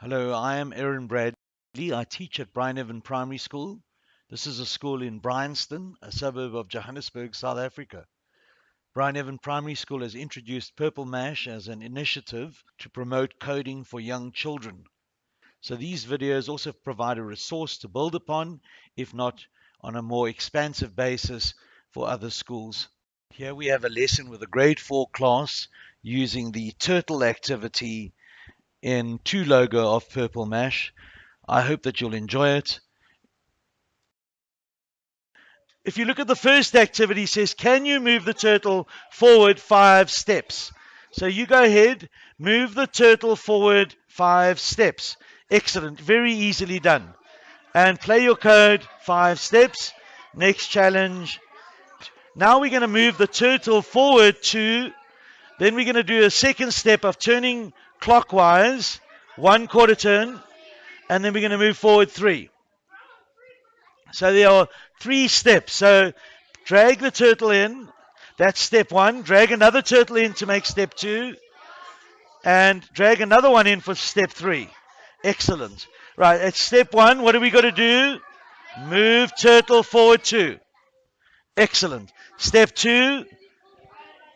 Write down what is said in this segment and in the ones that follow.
Hello, I am Aaron Bradley. I teach at Bryneven Primary School. This is a school in Bryanston, a suburb of Johannesburg, South Africa. Bryneven Primary School has introduced Purple Mash as an initiative to promote coding for young children. So these videos also provide a resource to build upon, if not on a more expansive basis for other schools. Here we have a lesson with a grade 4 class using the turtle activity in 2 logo of Purple Mash. I hope that you'll enjoy it. If you look at the first activity, it says, can you move the turtle forward five steps? So you go ahead, move the turtle forward five steps. Excellent, very easily done. And play your code five steps. Next challenge. Now we're going to move the turtle forward two. Then we're going to do a second step of turning clockwise, one quarter turn, and then we're going to move forward three. So there are three steps. So drag the turtle in. That's step one. Drag another turtle in to make step two. And drag another one in for step three. Excellent. Right, at step one, what are we got to do? Move turtle forward two. Excellent. Step two,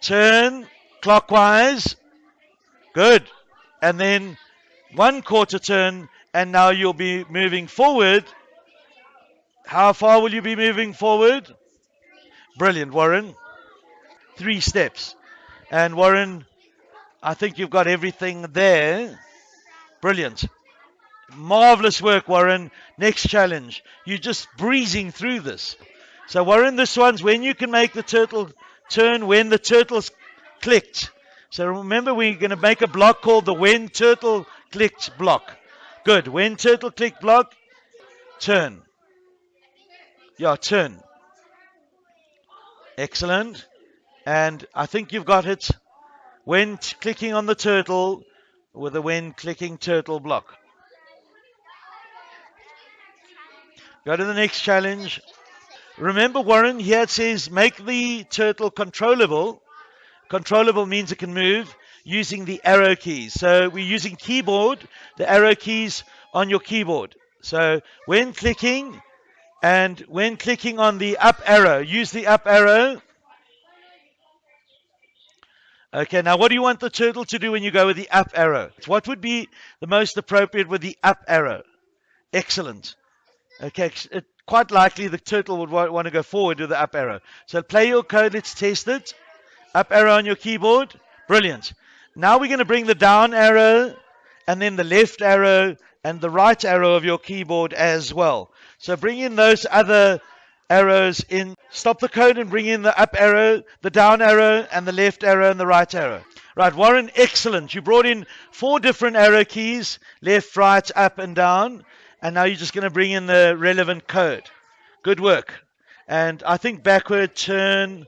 turn clockwise. Good. And then one quarter turn, and now you'll be moving forward how far will you be moving forward? Brilliant, Warren. Three steps. And Warren, I think you've got everything there. Brilliant. Marvelous work, Warren. Next challenge. You're just breezing through this. So, Warren, this one's when you can make the turtle turn when the turtle's clicked. So, remember, we're going to make a block called the when turtle clicked block. Good. When turtle click block, turn. Yeah, turn. Excellent. And I think you've got it when clicking on the turtle with a when clicking turtle block. Go to the next challenge. Remember, Warren, here it says make the turtle controllable. Controllable means it can move using the arrow keys. So we're using keyboard, the arrow keys on your keyboard. So when clicking, and when clicking on the up arrow, use the up arrow. Okay, now what do you want the turtle to do when you go with the up arrow? What would be the most appropriate with the up arrow? Excellent. Okay, it, quite likely the turtle would want, want to go forward with the up arrow. So play your code, let's test it. Up arrow on your keyboard. Brilliant. Now we're going to bring the down arrow and then the left arrow and the right arrow of your keyboard as well. So bring in those other arrows in. Stop the code and bring in the up arrow, the down arrow, and the left arrow and the right arrow. Right, Warren, excellent. You brought in four different arrow keys left, right, up, and down. And now you're just going to bring in the relevant code. Good work. And I think backward turn.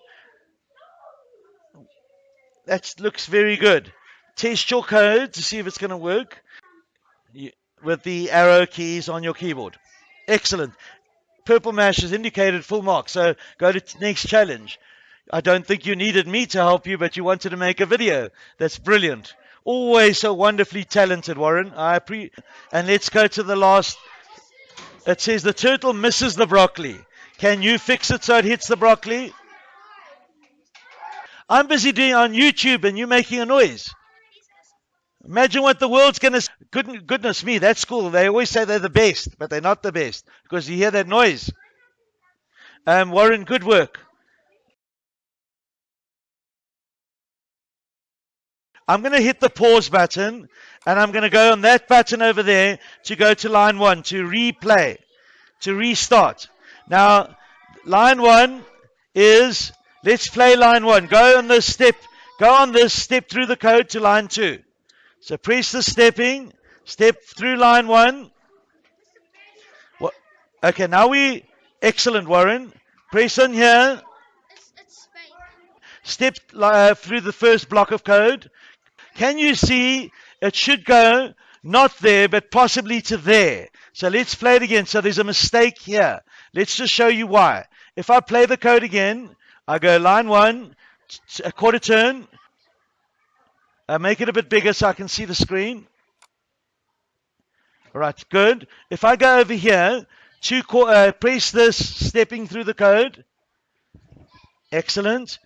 That looks very good. Test your code to see if it's going to work with the arrow keys on your keyboard. Excellent. Purple Mash has indicated full mark, so go to next challenge. I don't think you needed me to help you, but you wanted to make a video. That's brilliant. Always so wonderfully talented, Warren. I pre and let's go to the last. It says the turtle misses the broccoli. Can you fix it so it hits the broccoli? I'm busy doing on YouTube and you making a noise. Imagine what the world's going to. Good, goodness me, that school, they always say they're the best, but they're not the best because you hear that noise. Um, Warren, good work. I'm going to hit the pause button and I'm going to go on that button over there to go to line one, to replay, to restart. Now, line one is let's play line one. Go on this step, go on this step through the code to line two. So press the stepping, step through line one. What? Okay, now we, excellent, Warren. Press on here. Step uh, through the first block of code. Can you see it should go not there, but possibly to there? So let's play it again. So there's a mistake here. Let's just show you why. If I play the code again, I go line one, a quarter turn, uh, make it a bit bigger so I can see the screen. All right, good. If I go over here, two uh, press this, stepping through the code. Excellent.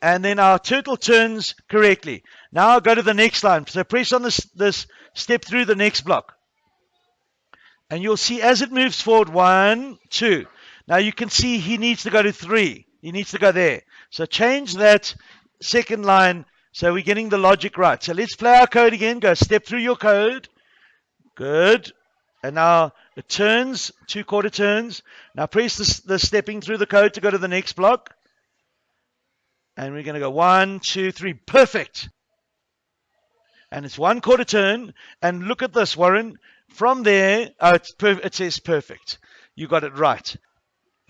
And then our turtle turns correctly. Now I'll go to the next line. So press on this, this step through the next block. And you'll see as it moves forward, one, two. Now you can see he needs to go to three. He needs to go there. So change that second line so we're getting the logic right. So let's play our code again. Go step through your code. Good. And now it turns, two quarter turns. Now press the, the stepping through the code to go to the next block. And we're going to go one, two, three. Perfect. And it's one quarter turn. And look at this, Warren. From there, oh, it says perfect. You got it right.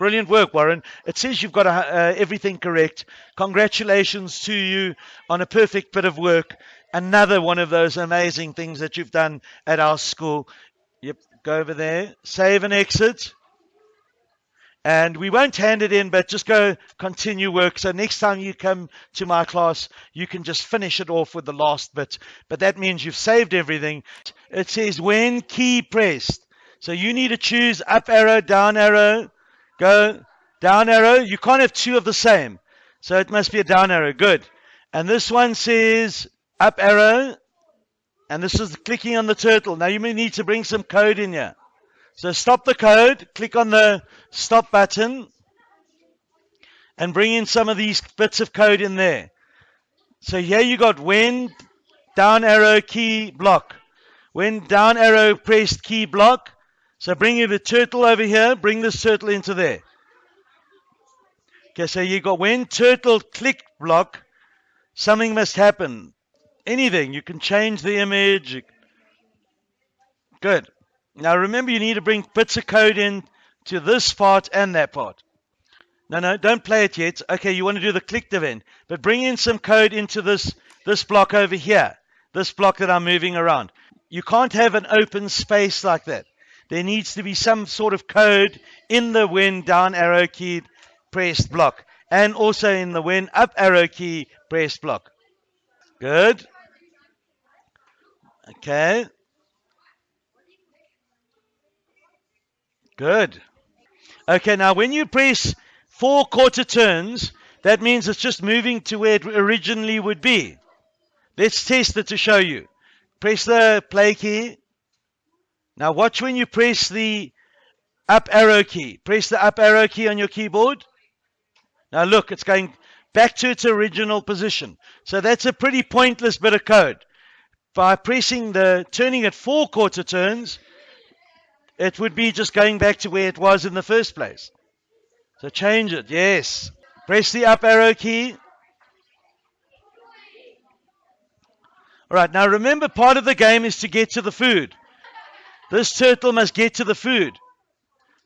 Brilliant work, Warren. It says you've got uh, everything correct. Congratulations to you on a perfect bit of work. Another one of those amazing things that you've done at our school. Yep, go over there, save and exit. And we won't hand it in, but just go continue work. So next time you come to my class, you can just finish it off with the last bit. But that means you've saved everything. It says when key pressed. So you need to choose up arrow, down arrow, Go down arrow. You can't have two of the same. So it must be a down arrow. Good. And this one says up arrow. And this is clicking on the turtle. Now you may need to bring some code in here. So stop the code. Click on the stop button. And bring in some of these bits of code in there. So here you got when down arrow key block. When down arrow pressed key block. So bring the turtle over here. Bring this turtle into there. Okay, so you got when turtle click block, something must happen. Anything. You can change the image. Good. Now remember, you need to bring bits of code in to this part and that part. No, no, don't play it yet. Okay, you want to do the clicked event, but bring in some code into this this block over here. This block that I'm moving around. You can't have an open space like that there needs to be some sort of code in the when down arrow key pressed block and also in the when up arrow key pressed block. Good. Okay. Good. Okay, now when you press four quarter turns, that means it's just moving to where it originally would be. Let's test it to show you. Press the play key. Now watch when you press the up arrow key. Press the up arrow key on your keyboard. Now look, it's going back to its original position. So that's a pretty pointless bit of code. By pressing the, turning it four quarter turns, it would be just going back to where it was in the first place. So change it, yes. Press the up arrow key. All right, now remember part of the game is to get to the food. This turtle must get to the food.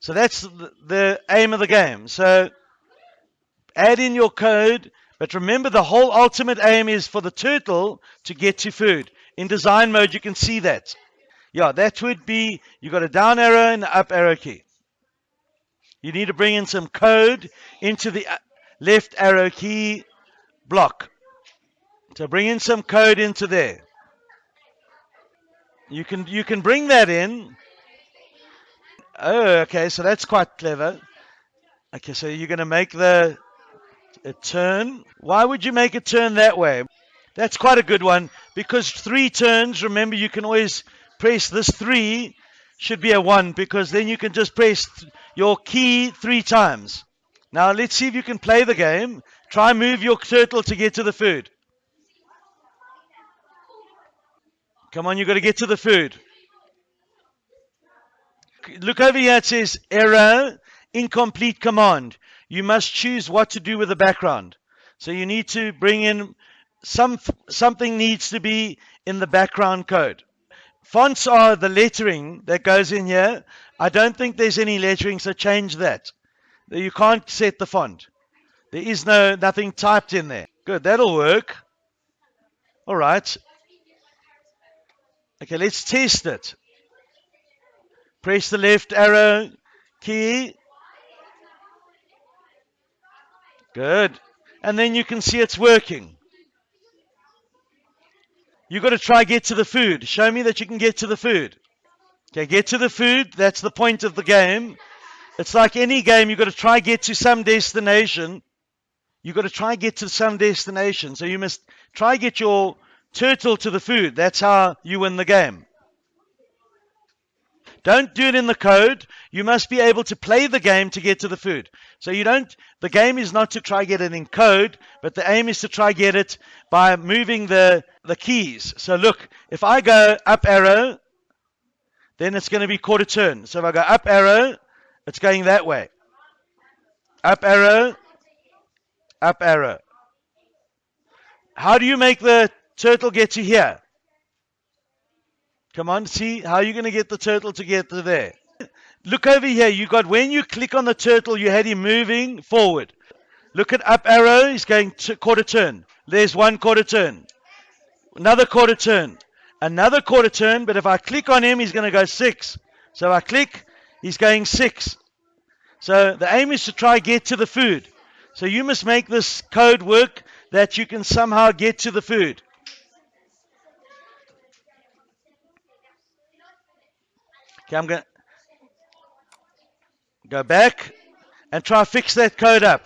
So that's the aim of the game. So add in your code, but remember the whole ultimate aim is for the turtle to get to food. In design mode, you can see that. Yeah, that would be, you got a down arrow and an up arrow key. You need to bring in some code into the uh, left arrow key block. So bring in some code into there. You can you can bring that in. Oh, okay, so that's quite clever. Okay, so you're going to make the a turn. Why would you make a turn that way? That's quite a good one because three turns. Remember, you can always press this three should be a one because then you can just press your key three times. Now let's see if you can play the game. Try move your turtle to get to the food. Come on, you've got to get to the food. Look over here, it says error, incomplete command. You must choose what to do with the background. So you need to bring in some something needs to be in the background code. Fonts are the lettering that goes in here. I don't think there's any lettering, so change that. You can't set the font. There is no nothing typed in there. Good, that'll work. All right. Okay, let's test it. Press the left arrow key. Good. And then you can see it's working. You've got to try get to the food. Show me that you can get to the food. Okay, get to the food. That's the point of the game. It's like any game, you've got to try get to some destination. You've got to try get to some destination. So you must try get your turtle to the food. That's how you win the game. Don't do it in the code. You must be able to play the game to get to the food. So you don't, the game is not to try get it in code, but the aim is to try get it by moving the, the keys. So look, if I go up arrow, then it's going to be quarter turn. So if I go up arrow, it's going that way. Up arrow, up arrow. How do you make the turtle get to here? Come on, see how you're you going to get the turtle to get to there? Look over here. You got when you click on the turtle, you had him moving forward. Look at up arrow. He's going to quarter turn. There's one quarter turn. Another quarter turn. Another quarter turn. But if I click on him, he's going to go six. So I click. He's going six. So the aim is to try get to the food. So you must make this code work that you can somehow get to the food. Okay, I'm going to go back and try to fix that code up.